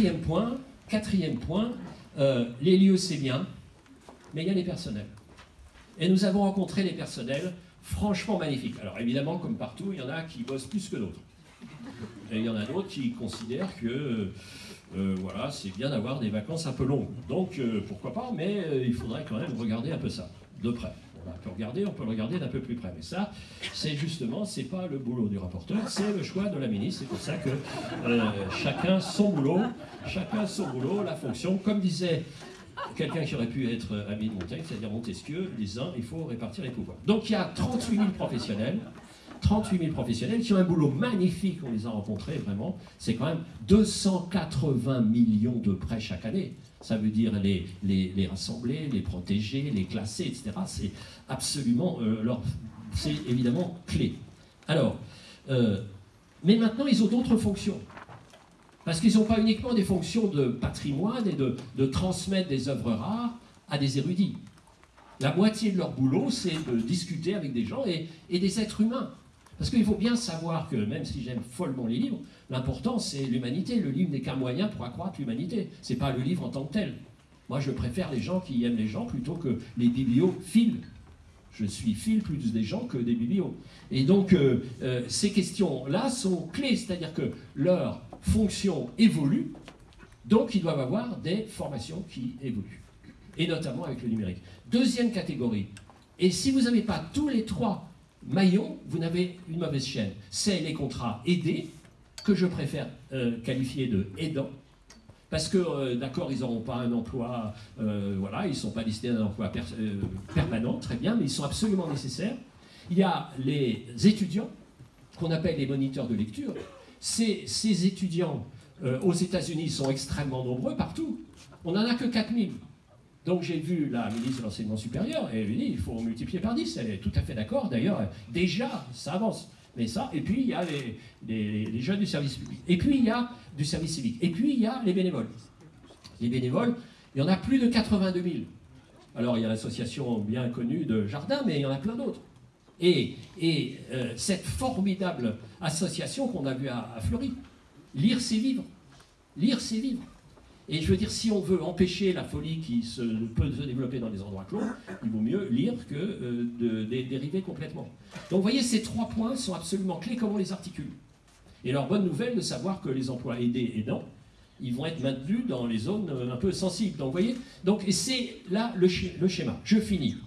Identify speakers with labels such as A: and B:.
A: quatrième point, quatrième point, euh, les lieux c'est bien, mais il y a les personnels. Et nous avons rencontré les personnels franchement magnifiques. Alors évidemment, comme partout, il y en a qui bossent plus que d'autres. Et il y en a d'autres qui considèrent que euh, voilà, c'est bien d'avoir des vacances un peu longues. Donc euh, pourquoi pas, mais euh, il faudrait quand même regarder un peu ça, de près. On peut regarder, on peut le regarder d'un peu plus près. Mais ça, c'est justement, c'est pas le boulot du rapporteur, c'est le choix de la ministre. C'est pour ça que chacun son boulot, chacun son boulot, la fonction. Comme disait quelqu'un qui aurait pu être ami de Montaigne, c'est-à-dire Montesquieu, disant il faut répartir les pouvoirs. Donc il y a 38 000 professionnels 38 000 professionnels qui ont un boulot magnifique, on les a rencontrés vraiment. C'est quand même 280 millions de prêts chaque année. Ça veut dire les, les, rassembler, les protéger, les classer, etc. C'est absolument, euh, c'est évidemment clé. Alors, euh, mais maintenant ils ont d'autres fonctions. Parce qu'ils n'ont pas uniquement des fonctions de patrimoine et de, de transmettre des œuvres rares à des érudits. La moitié de leur boulot, c'est de discuter avec des gens et, et des êtres humains. Parce qu'il faut bien savoir que, même si j'aime follement les livres, l'important c'est l'humanité. Le livre n'est qu'un moyen pour accroître l'humanité. Ce n'est pas le livre en tant que tel. Moi, je préfère les gens qui aiment les gens plutôt que les bibliophiles. Je suis fil plus des gens que des biblios. Et donc, euh, euh, ces questions-là sont clés, c'est-à-dire que leur fonction évolue, donc ils doivent avoir des formations qui évoluent, et notamment avec le numérique. Deuxième catégorie, et si vous n'avez pas tous les trois maillon, vous n'avez une mauvaise chaîne. C'est les contrats aidés, que je préfère euh, qualifier de aidants, parce que, euh, d'accord, ils n'auront pas un emploi, euh, voilà, ils ne sont pas listés d'un emploi permanent, très bien, mais ils sont absolument nécessaires. Il y a les étudiants, qu'on appelle les moniteurs de lecture. Ces, ces étudiants, aux États-Unis, sont extrêmement nombreux partout. On n'en a que 4000. Donc j'ai vu la ministre de l'Enseignement supérieur et elle lui dit il faut multiplier par 10. Elle est tout à fait d'accord. D'ailleurs, déjà, ça avance. Mais ça, et puis il y a les, jeunes du service public. Et puis il y a du service civique. Et puis il y a les bénévoles. Les bénévoles, il y en a plus de 82 000. Alors il y a l'association bien connue de Jardin, mais il y en a plein d'autres. Et, et euh, cette formidable association qu'on a vue à, à Fleury, lire c'est vivre. Lire c'est vivre. Et je veux dire, si on veut empêcher la folie qui se, peut se développer dans des endroits clos, il vaut mieux lire que euh, dériver complètement. Donc vous voyez, ces trois points sont absolument clés, comment on les articule? Et leur bonne nouvelle de savoir que les emplois aidés aidants, ils vont être maintenus dans les zones euh, un peu sensibles. Donc vous voyez, c'est là le schéma. Je finis.